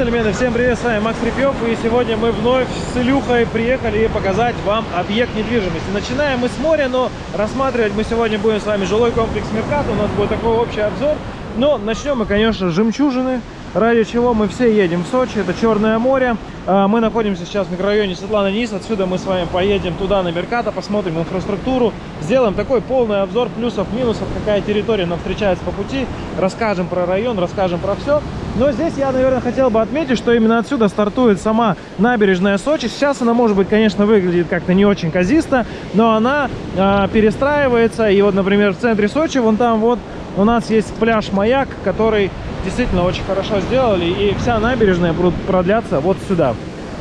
джентльмены, всем привет, с вами Макс Репьев, и сегодня мы вновь с Илюхой приехали показать вам объект недвижимости. Начинаем мы с моря, но рассматривать мы сегодня будем с вами жилой комплекс Меркат, у нас будет такой общий обзор. Но начнем мы, конечно, с жемчужины, ради чего мы все едем в Сочи, это Черное море. А, мы находимся сейчас в микрорайоне Светлана Низ, отсюда мы с вами поедем туда, на Мерката, посмотрим инфраструктуру, сделаем такой полный обзор плюсов, минусов, какая территория нам встречается по пути, расскажем про район, расскажем про все. Но здесь я, наверное, хотел бы отметить, что именно отсюда стартует сама набережная Сочи. Сейчас она, может быть, конечно, выглядит как-то не очень казисто, но она э, перестраивается. И вот, например, в центре Сочи, вон там вот у нас есть пляж Маяк, который действительно очень хорошо сделали. И вся набережная будет продляться вот сюда.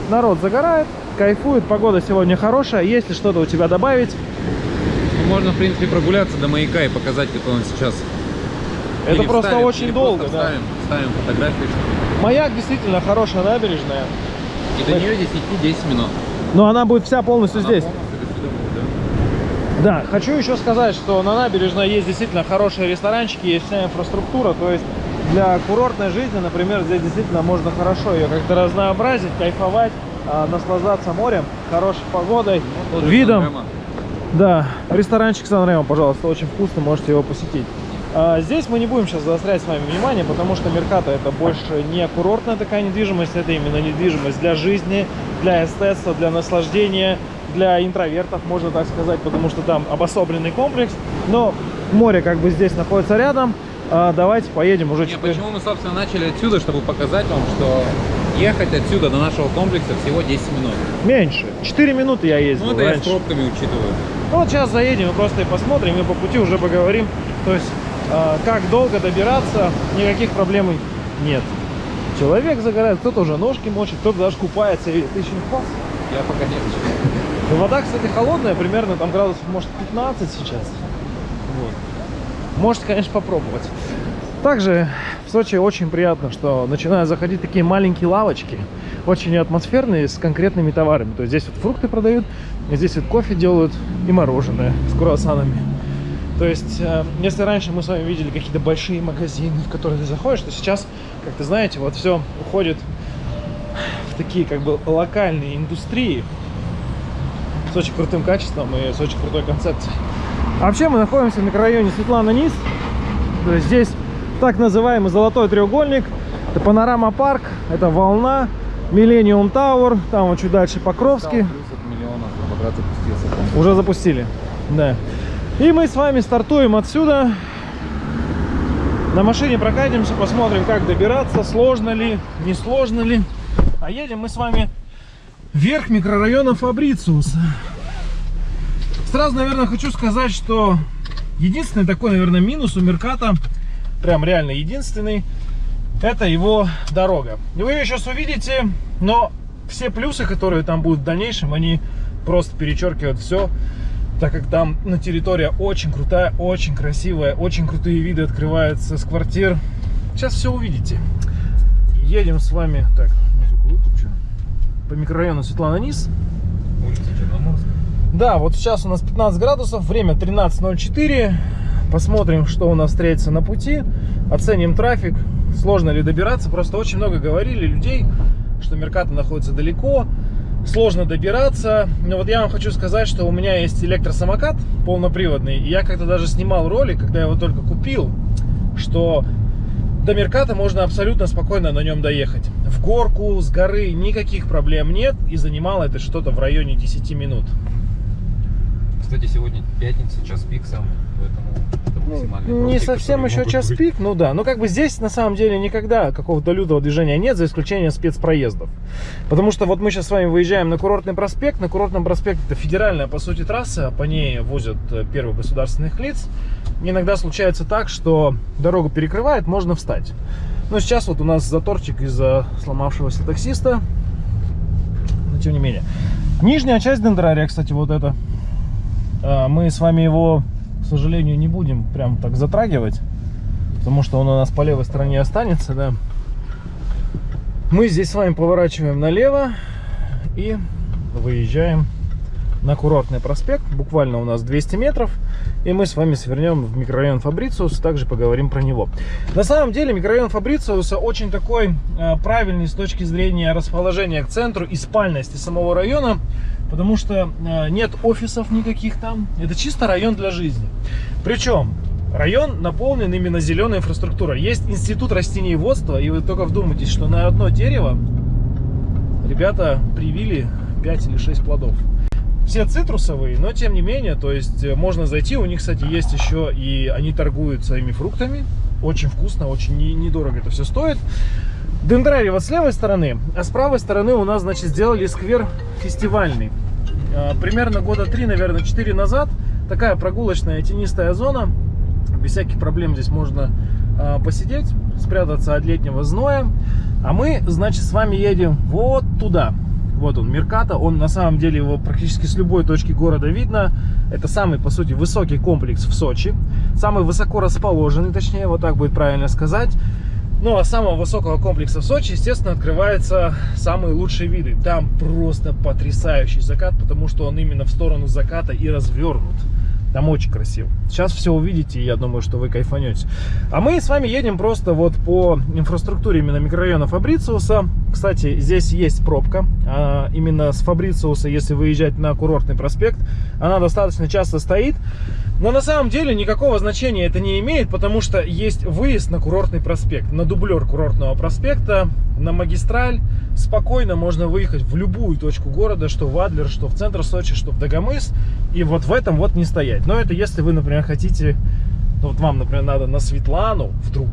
Народ загорает, кайфует, погода сегодня хорошая. Если что-то у тебя добавить? Можно, в принципе, прогуляться до маяка и показать, какой он сейчас это просто вставим, очень долго, да. Ставим, фотографии. Маяк действительно хорошая набережная. И до нее здесь идти 10 минут. Но она будет вся полностью она здесь. Полностью да. да, хочу еще сказать, что на набережной есть действительно хорошие ресторанчики, есть вся инфраструктура, то есть для курортной жизни, например, здесь действительно можно хорошо ее как-то разнообразить, кайфовать, а, наслаждаться морем, хорошей погодой, ну, видом. Да, ресторанчик Сан пожалуйста, очень вкусно, можете его посетить. А, здесь мы не будем сейчас заострять с вами внимание, потому что Мерката это больше не курортная такая недвижимость, это именно недвижимость для жизни, для эстетства, для наслаждения, для интровертов, можно так сказать, потому что там обособленный комплекс. Но море как бы здесь находится рядом. А, давайте поедем уже. Не, теперь. Почему мы, собственно, начали отсюда, чтобы показать вам, что ехать отсюда до нашего комплекса всего 10 минут. Меньше. 4 минуты я ездил Ну, это раньше. я с пробками учитываю. Ну, вот сейчас заедем и просто и посмотрим, и по пути уже поговорим. То есть как долго добираться, никаких проблем нет. Человек загорает, кто-то уже ножки мочит, кто-то даже купается. И ты еще не купался? Я пока нет. Ну, вода, кстати, холодная, примерно там градусов, может, 15 сейчас. Вот. Можете, конечно, попробовать. Также в Сочи очень приятно, что начинают заходить такие маленькие лавочки, очень атмосферные, с конкретными товарами. То есть здесь вот фрукты продают, здесь вот кофе делают и мороженое с круассанами. То есть, э, если раньше мы с вами видели какие-то большие магазины, в которые ты заходишь, то сейчас, как ты знаете, вот все уходит в такие как бы локальные индустрии с очень крутым качеством и с очень крутой концепцией. А вообще мы находимся в микрорайоне Светлана Низ. То есть здесь так называемый золотой треугольник. Это панорама парк, это волна, Millennium Tower, там вот чуть дальше Покровский. Уже запустили, да. И мы с вами стартуем отсюда. На машине прокатимся, посмотрим, как добираться, сложно ли, не сложно ли. А едем мы с вами вверх микрорайона Фабрициус. Сразу, наверное, хочу сказать, что единственный такой, наверное, минус у Мерката, прям реально единственный, это его дорога. Вы ее сейчас увидите, но все плюсы, которые там будут в дальнейшем, они просто перечеркивают все так как там на территория очень крутая, очень красивая, очень крутые виды открываются с квартир. Сейчас все увидите. Едем с вами, так, по микрорайону Светлана Низ. Улица Черноморская. Да, вот сейчас у нас 15 градусов, время 13.04. Посмотрим, что у нас встретится на пути. Оценим трафик, сложно ли добираться. Просто очень много говорили людей, что Мерката находится далеко сложно добираться. Но вот я вам хочу сказать, что у меня есть электросамокат полноприводный. И я как-то даже снимал ролик, когда я его только купил, что до Мерката можно абсолютно спокойно на нем доехать. В горку, с горы никаких проблем нет. И занимало это что-то в районе 10 минут. Кстати, сегодня пятница, час пик сам, поэтому не совсем еще час быть. пик, ну да. Но как бы здесь на самом деле никогда какого-то лютого движения нет, за исключением спецпроездов. Потому что вот мы сейчас с вами выезжаем на курортный проспект. На курортном проспекте это федеральная, по сути, трасса. По ней возят э, первых государственных лиц. Иногда случается так, что дорогу перекрывает, можно встать. Но сейчас вот у нас заторчик из-за сломавшегося таксиста. Но тем не менее. Нижняя часть дендрария, кстати, вот это а, мы с вами его, к сожалению, не будем прям так затрагивать, потому что он у нас по левой стороне останется, да. Мы здесь с вами поворачиваем налево и выезжаем на курортный проспект. Буквально у нас 200 метров. и мы с вами свернем в микрорайон Фабрициус, также поговорим про него. На самом деле микрорайон Фабрициуса очень такой э, правильный с точки зрения расположения к центру и спальности самого района, потому что э, нет офисов никаких там, это чисто район для жизни. Причем район наполнен именно зеленой инфраструктурой. Есть институт растениеводства, и вы только вдумайтесь, что на одно дерево ребята привили 5 или 6 плодов все цитрусовые, но тем не менее, то есть э, можно зайти, у них, кстати, есть еще и они торгуют своими фруктами, очень вкусно, очень недорого это все стоит. Дендрарий вот с левой стороны, а с правой стороны у нас, значит, сделали сквер фестивальный. А, примерно года три, наверное, четыре назад такая прогулочная тенистая зона, без всяких проблем здесь можно а, посидеть, спрятаться от летнего зноя. А мы, значит, с вами едем вот туда. Вот он, Мерката. Он на самом деле его практически с любой точки города видно. Это самый, по сути, высокий комплекс в Сочи. Самый высоко расположенный, точнее, вот так будет правильно сказать. Ну, а самого высокого комплекса в Сочи, естественно, открываются самые лучшие виды. Там просто потрясающий закат, потому что он именно в сторону заката и развернут. Там очень красиво. Сейчас все увидите, и я думаю, что вы кайфанете. А мы с вами едем просто вот по инфраструктуре именно микрорайона Фабрициуса. Кстати, здесь есть пробка. А именно с Фабрициуса, если выезжать на курортный проспект, она достаточно часто стоит. Но на самом деле никакого значения это не имеет, потому что есть выезд на курортный проспект, на дублер курортного проспекта, на магистраль. Спокойно можно выехать в любую точку города, что в Адлер, что в центр Сочи, что в Дагомыс. И вот в этом вот не стоять. Но это если вы, например, хотите, ну вот вам, например, надо на Светлану вдруг,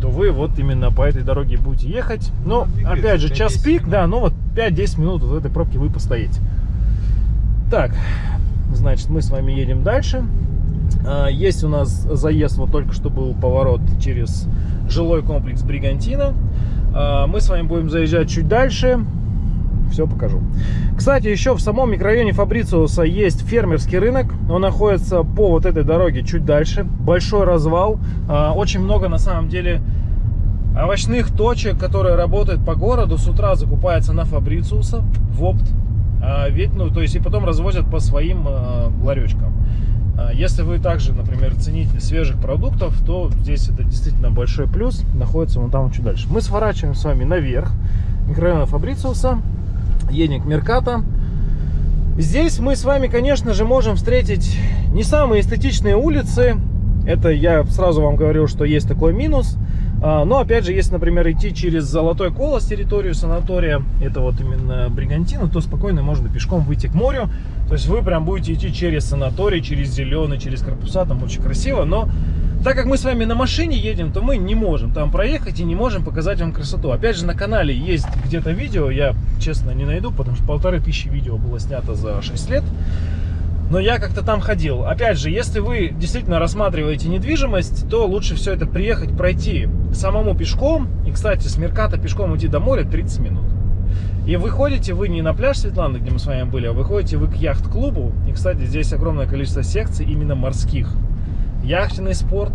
то вы вот именно по этой дороге будете ехать. Но, ну, опять же, час пик, да, ну вот 5-10 минут в этой пробке вы постоите. Так, значит, мы с вами едем дальше. А, есть у нас заезд, вот только что был поворот через жилой комплекс Бригантина. А, мы с вами будем заезжать чуть дальше. Все покажу. Кстати, еще в самом микрорайоне Фабрициуса есть фермерский рынок. Он находится по вот этой дороге чуть дальше. Большой развал. А, очень много на самом деле овощных точек, которые работают по городу. С утра закупаются на Фабрициуса в опт. Ведь, ну, то есть и потом развозят по своим ларечкам. А, если вы также, например, ценитель свежих продуктов, то здесь это действительно большой плюс. Находится вон там чуть дальше. Мы сворачиваем с вами наверх микрорайона Фабрициуса, едем к Мерката. Здесь мы с вами, конечно же, можем встретить не самые эстетичные улицы. Это я сразу вам говорил, что есть такой минус. А, но опять же, если, например, идти через Золотой Колос, территорию санатория, это вот именно Бригантина, то спокойно можно пешком выйти к морю. То есть вы прям будете идти через санаторий, через зеленый, через корпуса, там очень красиво. Но так как мы с вами на машине едем, то мы не можем там проехать и не можем показать вам красоту. Опять же, на канале есть где-то видео, я, честно, не найду, потому что полторы тысячи видео было снято за 6 лет но я как-то там ходил. Опять же, если вы действительно рассматриваете недвижимость, то лучше все это приехать, пройти самому пешком. И, кстати, с Мерката пешком идти до моря 30 минут. И выходите вы не на пляж Светланы, где мы с вами были, а выходите вы к яхт-клубу. И, кстати, здесь огромное количество секций именно морских. Яхтенный спорт.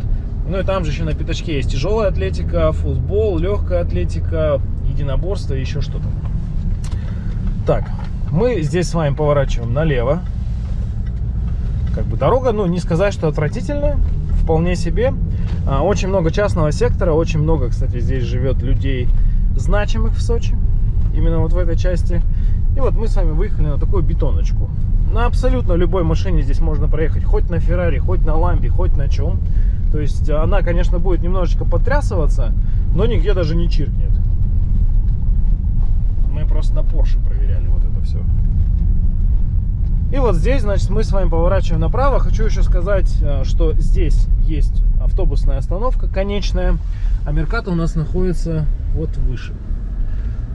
Ну и там же еще на пятачке есть тяжелая атлетика, футбол, легкая атлетика, единоборство и еще что-то. Так, мы здесь с вами поворачиваем налево. Как бы дорога, ну, не сказать, что отвратительная, вполне себе. А, очень много частного сектора, очень много, кстати, здесь живет людей значимых в Сочи, именно вот в этой части. И вот мы с вами выехали на такую бетоночку. На абсолютно любой машине здесь можно проехать, хоть на Феррари, хоть на Ламбе, хоть на чем. То есть она, конечно, будет немножечко потрясываться, но нигде даже не чиркнет. Мы просто на Porsche проверяли вот это все. И вот здесь, значит, мы с вами поворачиваем направо. Хочу еще сказать, э, что здесь есть автобусная остановка конечная, а Мерката у нас находится вот выше.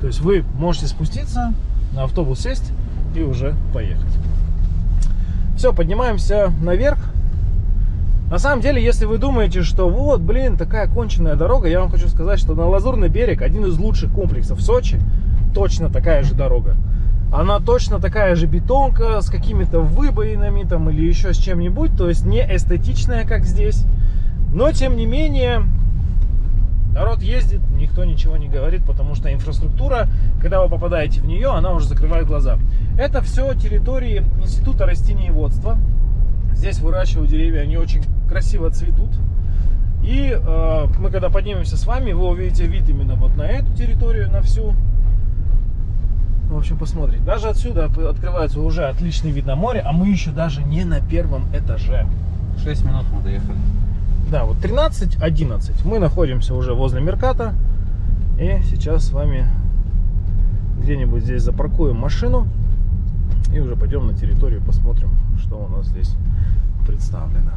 То есть вы можете спуститься, на автобус сесть и уже поехать. Все, поднимаемся наверх. На самом деле, если вы думаете, что вот, блин, такая конченная дорога, я вам хочу сказать, что на Лазурный берег, один из лучших комплексов Сочи, точно такая же дорога. Она точно такая же бетонка с какими-то выбоинами там или еще с чем-нибудь. То есть не эстетичная, как здесь. Но, тем не менее, народ ездит, никто ничего не говорит, потому что инфраструктура, когда вы попадаете в нее, она уже закрывает глаза. Это все территории Института растениеводства. Здесь выращивают деревья, они очень красиво цветут. И э, мы когда поднимемся с вами, вы увидите вид именно вот на эту территорию, на всю. В общем, посмотрите. Даже отсюда открывается уже отличный вид на море, а мы еще даже не на первом этаже. 6 минут мы доехали. Да, вот 13.11. Мы находимся уже возле Мерката. И сейчас с вами где-нибудь здесь запаркуем машину. И уже пойдем на территорию, посмотрим, что у нас здесь представлено.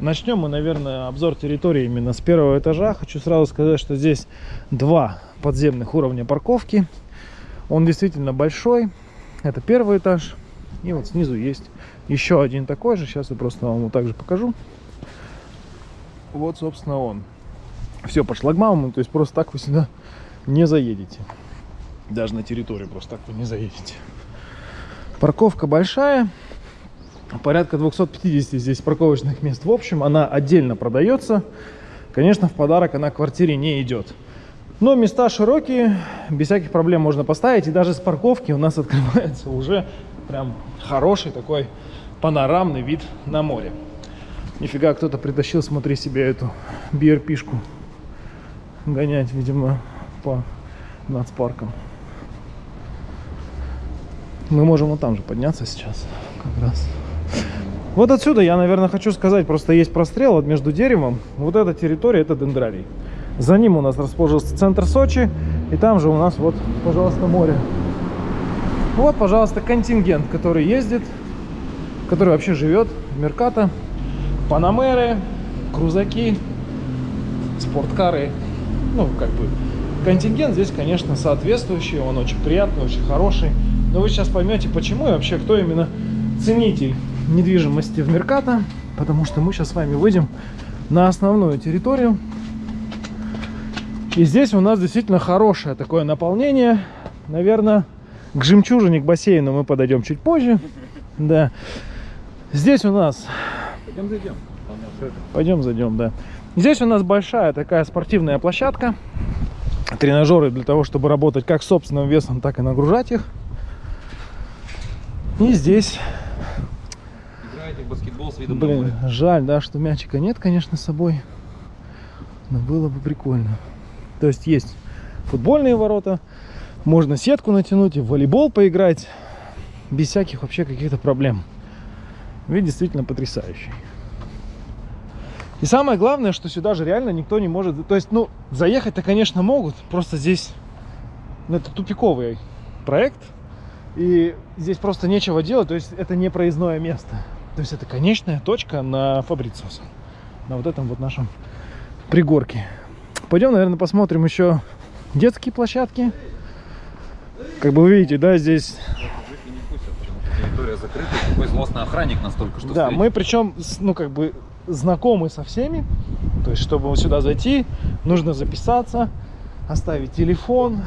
Начнем мы, наверное, обзор территории именно с первого этажа. Хочу сразу сказать, что здесь два подземных уровня парковки. Он действительно большой. Это первый этаж. И вот снизу есть еще один такой же. Сейчас я просто вам его также покажу. Вот, собственно, он. Все по шлагбауму, то есть просто так вы сюда не заедете. Даже на территорию просто так вы не заедете. Парковка большая. Порядка 250 здесь парковочных мест. В общем, она отдельно продается. Конечно, в подарок она квартире не идет. Но места широкие, без всяких проблем можно поставить. И даже с парковки у нас открывается уже прям хороший такой панорамный вид на море. Нифига, кто-то притащил, смотри себе эту BRP-шку гонять, видимо, по нацпаркам. Мы можем вот там же подняться сейчас, как раз. Вот отсюда я, наверное, хочу сказать, просто есть прострел вот между деревом. Вот эта территория, это дендрарий. За ним у нас расположился центр Сочи, и там же у нас вот, пожалуйста, море. Вот, пожалуйста, контингент, который ездит, который вообще живет в Мерката. Панамеры, крузаки, спорткары. Ну, как бы, контингент здесь, конечно, соответствующий, он очень приятный, очень хороший. Но вы сейчас поймете, почему и вообще, кто именно ценитель недвижимости в Мерката, потому что мы сейчас с вами выйдем на основную территорию. И здесь у нас действительно хорошее такое наполнение. Наверное, к жемчужине, к бассейну мы подойдем чуть позже. Да. Здесь у нас... Пойдем зайдем. Пойдем зайдем, да. Здесь у нас большая такая спортивная площадка. Тренажеры для того, чтобы работать как собственным весом, так и нагружать их. И здесь Играете в баскетбол с видом Блин, жаль, да, что мячика нет, конечно, с собой. Но было бы прикольно. То есть есть футбольные ворота, можно сетку натянуть и в волейбол поиграть без всяких вообще каких-то проблем. Вид действительно потрясающий. И самое главное, что сюда же реально никто не может... То есть, ну, заехать-то, конечно, могут. Просто здесь... Ну, это тупиковый проект. И здесь просто нечего делать. То есть, это не проездное место. То есть, это конечная точка на Фабрициуса. На вот этом вот нашем пригорке. Пойдем, наверное, посмотрим еще детские площадки. Как бы вы видите, да, здесь территория закрыта. Такой злостный охранник нас только что Да, мы причем, ну, как бы знакомы со всеми. То есть, чтобы сюда зайти, нужно записаться, оставить телефон,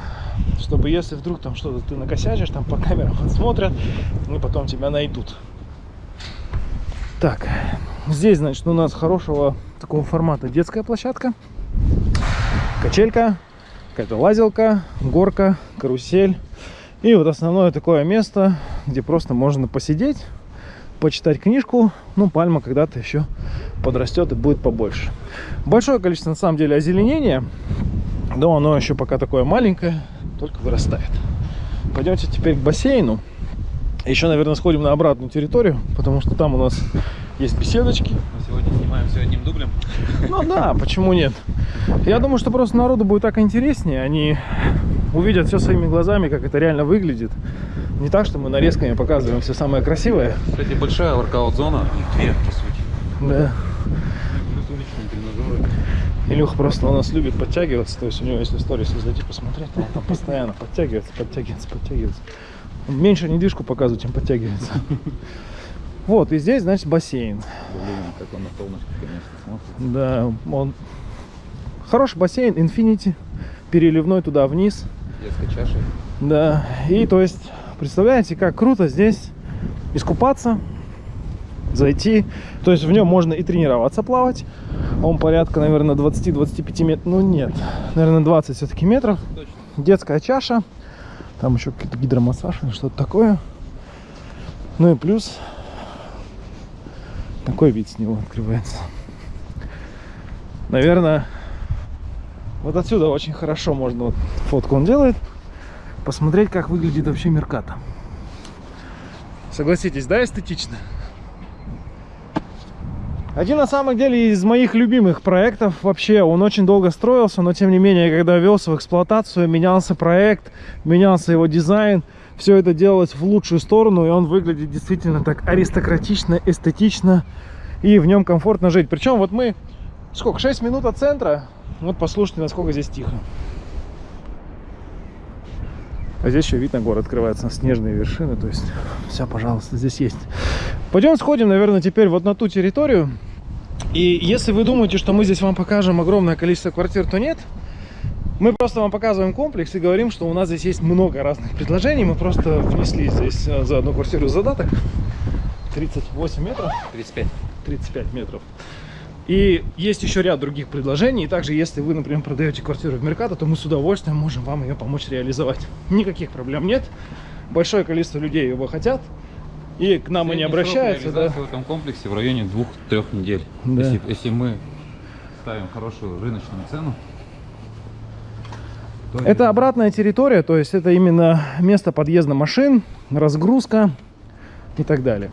чтобы если вдруг там что-то ты накосячишь, там по камерам отсмотрят, и потом тебя найдут. Так, здесь, значит, у нас хорошего такого формата детская площадка, качелька, какая-то лазилка, горка, карусель. И вот основное такое место, где просто можно посидеть, почитать книжку. Ну, пальма когда-то еще подрастет и будет побольше. Большое количество, на самом деле, озеленения. Но оно еще пока такое маленькое, только вырастает. Пойдемте теперь к бассейну. Еще, наверное, сходим на обратную территорию, потому что там у нас есть беседочки. Мы сегодня снимаем все одним дублем. Ну да, почему нет? Я думаю, что просто народу будет так интереснее. Они увидят все своими глазами, как это реально выглядит. Не так, что мы нарезками показываем все самое красивое. Кстати, большая воркаут-зона. Их две, по сути. Да. Илюха просто у нас любит подтягиваться. То есть у него, если сторис зайти посмотреть, он там постоянно подтягивается, подтягивается, подтягивается. Он меньше недвижку показывает, чем подтягивается. Вот, и здесь, значит, бассейн. Блин, как он на солнышке, конечно, смотрит. Да, он хороший бассейн, Infinity, переливной туда вниз. Детской чашей. Да, и то есть, представляете, как круто здесь искупаться, зайти. То есть в нем можно и тренироваться плавать. Он порядка, наверное, 20-25 метров. Ну нет, наверное, 20 все-таки метров. Детская чаша. Там еще какой-то гидромассаж или что-то такое. Ну и плюс Такой вид с него открывается. Наверное, вот отсюда очень хорошо можно, вот фотку он делает, посмотреть, как выглядит вообще Мерката. Согласитесь, да, эстетично? Один на самом деле из моих любимых проектов вообще, он очень долго строился, но тем не менее, когда ввелся в эксплуатацию, менялся проект, менялся его дизайн, все это делалось в лучшую сторону, и он выглядит действительно так аристократично, эстетично, и в нем комфортно жить. Причем вот мы, сколько, 6 минут от центра, вот послушайте, насколько здесь тихо. А здесь еще вид на город открывается, на снежные вершины. То есть все, пожалуйста, здесь есть. Пойдем сходим, наверное, теперь вот на ту территорию. И если вы думаете, что мы здесь вам покажем огромное количество квартир, то нет. Мы просто вам показываем комплекс и говорим, что у нас здесь есть много разных предложений. Мы просто внесли здесь э, за одну квартиру задаток. 38 метров. 35. 35 метров. И есть еще ряд других предложений. И также, если вы, например, продаете квартиру в Меркато, то мы с удовольствием можем вам ее помочь реализовать. Никаких проблем нет. Большое количество людей его хотят. И к нам они обращаются. Да. в этом комплексе в районе 2-3 недель. Да. Если, если мы ставим хорошую рыночную цену, то Это обратная территория, то есть это именно место подъезда машин, разгрузка и так далее.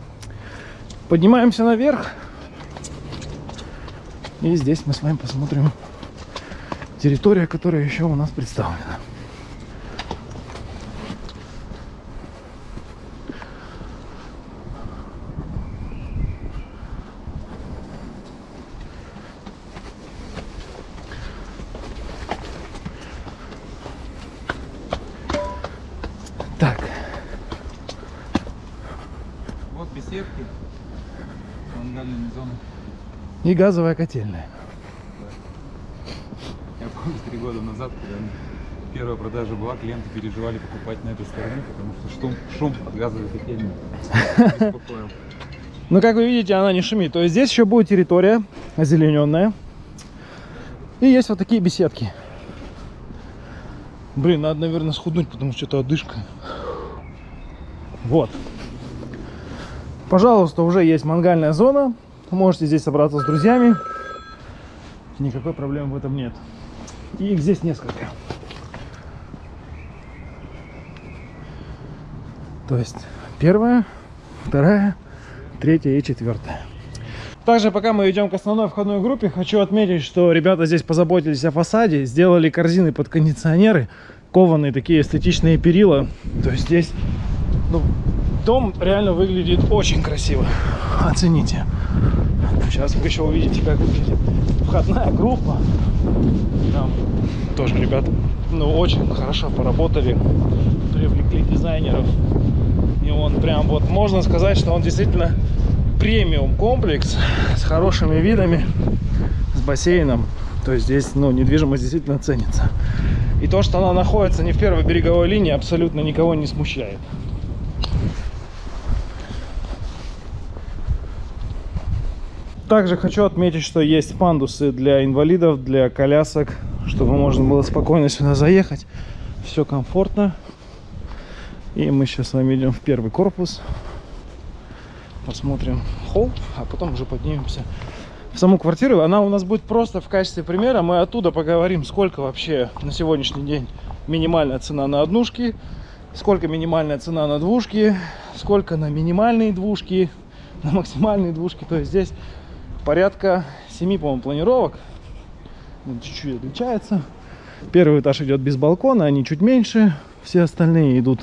Поднимаемся наверх. И здесь мы с вами посмотрим территория, которая еще у нас представлена. Так, Вот беседки, мангальные зоны. И газовая котельная. Я помню, три года назад, когда первая продажа была, клиенты переживали покупать на этой стороне, потому что шум, шум от газовой котельной беспокоил. Ну, как вы видите, она не шумит. То есть здесь еще будет территория озелененная. И есть вот такие беседки. Блин, надо, наверное, схуднуть, потому что что-то одышка. Вот. Пожалуйста, уже есть мангальная зона. Можете здесь собраться с друзьями. Никакой проблемы в этом нет. И их здесь несколько. То есть первая, вторая, третья и четвертая. Также, пока мы идем к основной входной группе, хочу отметить, что ребята здесь позаботились о фасаде, сделали корзины под кондиционеры, кованые такие эстетичные перила. То есть здесь ну, дом реально выглядит очень красиво. Оцените. Сейчас вы еще увидите, как выглядит входная группа. Там тоже ребята ну, очень хорошо поработали, привлекли дизайнеров. И он прям вот, можно сказать, что он действительно премиум комплекс с хорошими видами, с бассейном. То есть здесь, ну, недвижимость действительно ценится. И то, что она находится не в первой береговой линии, абсолютно никого не смущает. Также хочу отметить, что есть пандусы для инвалидов, для колясок, чтобы можно было спокойно сюда заехать. Все комфортно. И мы сейчас с вами идем в первый корпус. Посмотрим холл, а потом уже поднимемся в саму квартиру. Она у нас будет просто в качестве примера. Мы оттуда поговорим, сколько вообще на сегодняшний день минимальная цена на однушки, сколько минимальная цена на двушки, сколько на минимальные двушки, на максимальные двушки. То есть здесь порядка 7, по-моему, планировок. Ну, Чуть-чуть отличается. Первый этаж идет без балкона, они чуть меньше. Все остальные идут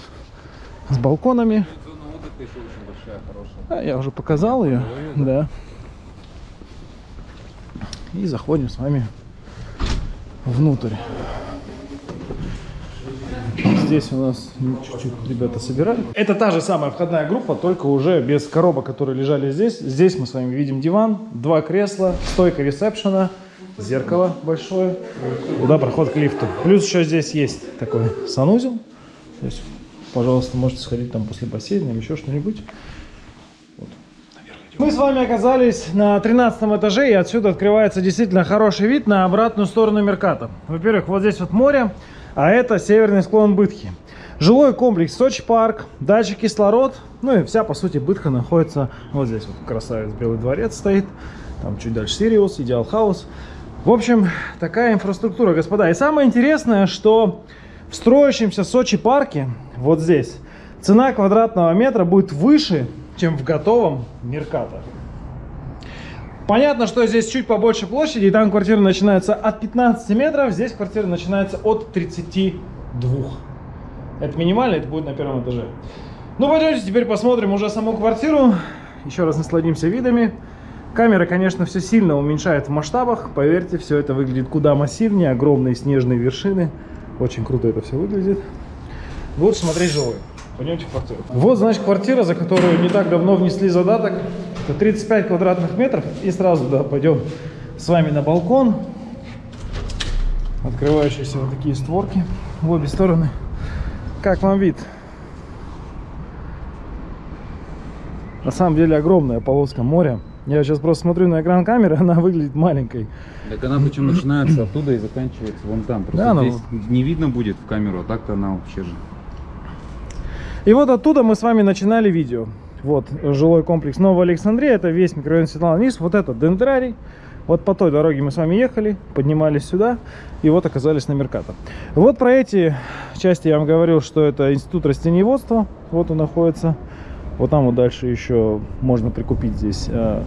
с балконами. Хорошая. А, я уже показал ее. Да. И заходим с вами внутрь. Здесь у нас чуть-чуть ребята собирали. Это та же самая входная группа, только уже без коробок, которые лежали здесь. Здесь мы с вами видим диван, два кресла, стойка ресепшена, зеркало большое, куда проход к лифту. Плюс еще здесь есть такой санузел. То есть, пожалуйста, можете сходить там после бассейна или еще что-нибудь. Мы с вами оказались на 13 этаже, и отсюда открывается действительно хороший вид на обратную сторону Мерката. Во-первых, вот здесь вот море, а это северный склон Бытхи. Жилой комплекс Сочи парк, дача кислород, ну и вся, по сути, бытха находится вот здесь. Вот красавец Белый дворец стоит, там чуть дальше Сириус, Идеал Хаус. В общем, такая инфраструктура, господа. И самое интересное, что в строящемся Сочи парке, вот здесь, цена квадратного метра будет выше, чем в готовом Мерката. Понятно, что здесь чуть побольше площади, и там квартира начинается от 15 метров, здесь квартира начинается от 32. Это минимально, это будет на первом этаже. Ну, пойдемте теперь посмотрим уже саму квартиру. Еще раз насладимся видами. Камера, конечно, все сильно уменьшает в масштабах. Поверьте, все это выглядит куда массивнее. Огромные снежные вершины. Очень круто это все выглядит. Лучше смотреть живой. Пойдемте в квартиру. Вот, значит, квартира, за которую не так давно внесли задаток. Это 35 квадратных метров. И сразу, да, пойдем с вами на балкон. Открывающиеся вот такие створки в обе стороны. Как вам вид? На самом деле огромная полоска моря. Я сейчас просто смотрю на экран камеры, она выглядит маленькой. Так она причем начинается оттуда и заканчивается вон там. Просто Да, ну- здесь не видно будет в камеру, а так-то она вообще же. И вот оттуда мы с вами начинали видео. Вот жилой комплекс Новая Александрия, это весь микрорайон Светлана Низ, вот это Дендрарий. Вот по той дороге мы с вами ехали, поднимались сюда и вот оказались на Меркато. Вот про эти части я вам говорил, что это институт растениеводства, вот он находится. Вот там вот дальше еще можно прикупить здесь э,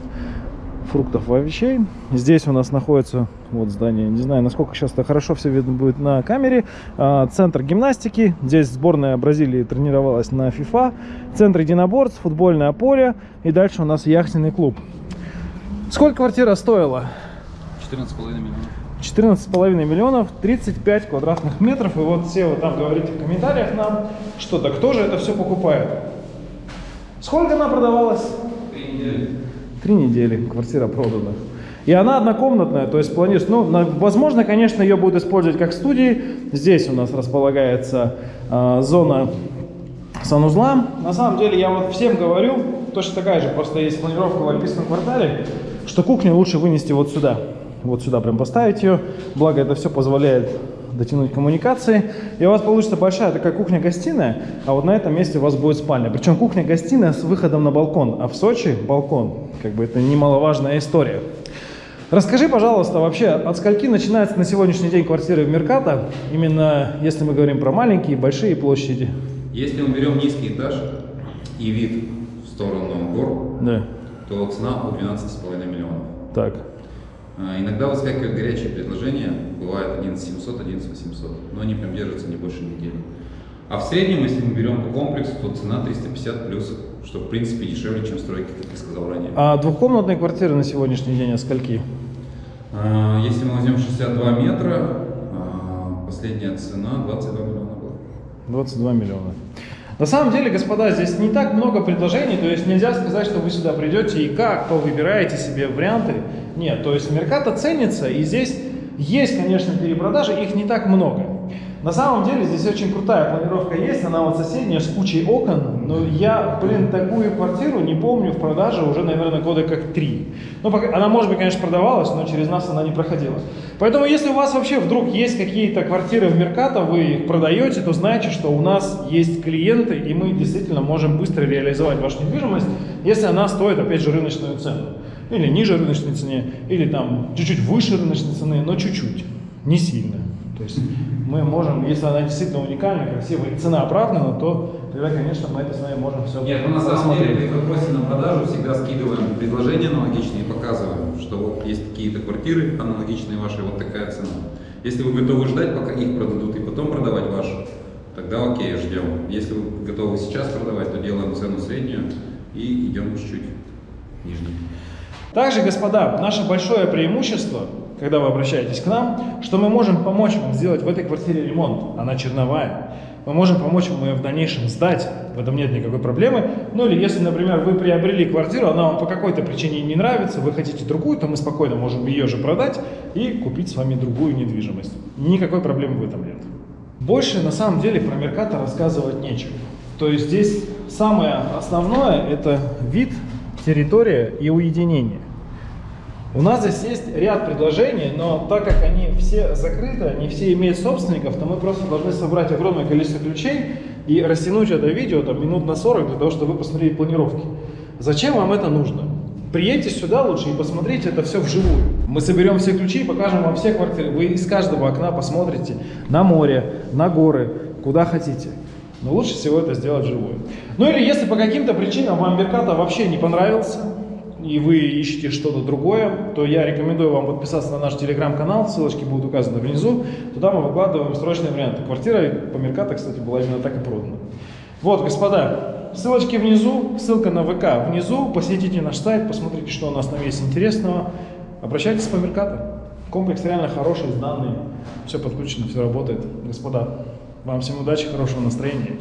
фруктов и овощей. Здесь у нас находится вот здание, не знаю, насколько сейчас это хорошо все видно будет на камере. А, Центр гимнастики. Здесь сборная Бразилии тренировалась на FIFA. Центр единоборств, футбольное поле. И дальше у нас яхтенный клуб. Сколько квартира стоила? 14,5 миллионов. 14,5 миллионов, 35 квадратных метров. И вот все вот там говорите в комментариях нам, что да кто же это все покупает. Сколько она продавалась? Три недели. Три недели квартира продана. И она однокомнатная, то есть планируешь, ну, на- возможно, конечно, ее будут использовать как студии. Здесь у нас располагается а, зона санузла. На самом деле, я вот всем говорю, точно такая же, просто есть планировка в Альпийском квартале, что кухню лучше вынести вот сюда. Вот сюда прям поставить ее. Благо, это все позволяет дотянуть коммуникации. И у вас получится большая такая кухня-гостиная, а вот на этом месте у вас будет спальня. Причем кухня-гостиная с выходом на балкон. А в Сочи балкон, как бы это немаловажная история. Расскажи, пожалуйста, вообще, от скольки начинается на сегодняшний день квартиры в Меркато, именно если мы говорим про маленькие и большие площади? Если мы берем низкий этаж и вид в сторону гор, Да, то цена от 12,5 миллионов. так. А, Иногда выскакивают горячие предложения, бывает 11 700, 11 800, но они прям держатся не больше недели. А в среднем, если мы берем по комплексу, то цена 350 плюс, что в принципе дешевле, чем стройки, как я сказал ранее. А двухкомнатные квартиры на сегодняшний день от скольки? А, Если мы возьмем 62 метра, а, последняя цена 22 миллиона была. 22 миллиона. На самом деле, господа, здесь не так много предложений, то есть нельзя сказать, что вы сюда придете и как, то выбираете себе варианты. Нет, то есть Меркато ценится, и здесь есть, конечно, перепродажи, их не так много. На самом деле здесь очень крутая планировка есть, она вот соседняя с кучей окон, но я, блин, такую квартиру не помню в продаже уже, наверное, года как три. Ну, она, может быть, конечно, продавалась, но через нас она не проходила. Поэтому, если у вас вообще вдруг есть какие-то квартиры в Меркато, вы их продаете, то знайте, что у нас есть клиенты, и мы действительно можем быстро реализовать вашу недвижимость, если она стоит, опять же, рыночную цену. Или ниже рыночной цене, или там чуть-чуть выше рыночной цены, но чуть-чуть, не сильно. То есть мы можем, если она действительно уникальная, красивая и цена оправдана, то тогда, конечно, мы это с вами можем все Нет, мы на самом деле при вопросе на продажу всегда скидываем предложения аналогичные и показываем, что вот есть какие-то квартиры аналогичные вашей, вот такая цена. Если вы готовы ждать, пока их продадут и потом продавать вашу, тогда окей, ждем. Если вы готовы сейчас продавать, то делаем цену среднюю и идем чуть-чуть ниже. Также, господа, наше большое преимущество, когда вы обращаетесь к нам, что мы можем помочь вам сделать в этой квартире ремонт. Она черновая. Мы можем помочь вам ее в дальнейшем сдать, в этом нет никакой проблемы. Ну или если, например, вы приобрели квартиру, она вам по какой-то причине не нравится, вы хотите другую, то мы спокойно можем ее же продать и купить с вами другую недвижимость. Никакой проблемы в этом нет. Больше на самом деле про Меркато рассказывать нечего. То есть здесь самое основное это вид, территория и уединение. У нас здесь есть ряд предложений, но так как они все закрыты, они все имеют собственников, то мы просто должны собрать огромное количество ключей и растянуть это видео там, минут на 40 для того, чтобы вы посмотрели планировки. Зачем вам это нужно? Приедьте сюда лучше и посмотрите это все вживую. Мы соберем все ключи и покажем вам все квартиры. Вы из каждого окна посмотрите на море, на горы, куда хотите. Но лучше всего это сделать вживую. Ну или если по каким-то причинам вам Мерката вообще не понравился, и вы ищете что-то другое, то я рекомендую вам подписаться на наш телеграм-канал, ссылочки будут указаны внизу. Туда мы выкладываем срочные варианты. Квартира по Мерката, кстати, была именно так и продана. Вот, господа, ссылочки внизу, ссылка на ВК внизу. Посетите наш сайт, посмотрите, что у нас там есть интересного. Обращайтесь по Мерката. Комплекс реально хороший, сданный, все подключено, все работает. Господа, вам всем удачи, хорошего настроения